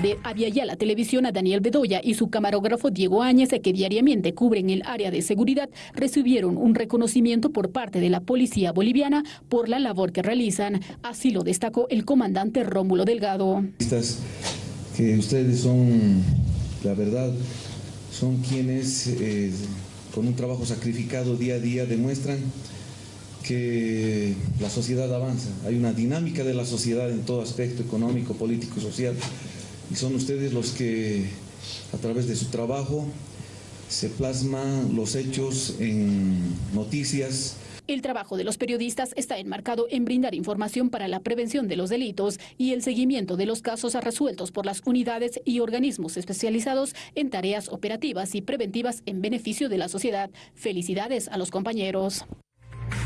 de Aviala Televisión a Daniel Bedoya y su camarógrafo Diego Áñez, que diariamente cubren el área de seguridad, recibieron un reconocimiento por parte de la policía boliviana por la labor que realizan. Así lo destacó el comandante Rómulo Delgado. Que ustedes son, la verdad, son quienes eh, con un trabajo sacrificado día a día demuestran que la sociedad avanza. Hay una dinámica de la sociedad en todo aspecto económico, político, social y son ustedes los que a través de su trabajo se plasman los hechos en noticias. El trabajo de los periodistas está enmarcado en brindar información para la prevención de los delitos y el seguimiento de los casos resueltos por las unidades y organismos especializados en tareas operativas y preventivas en beneficio de la sociedad. Felicidades a los compañeros.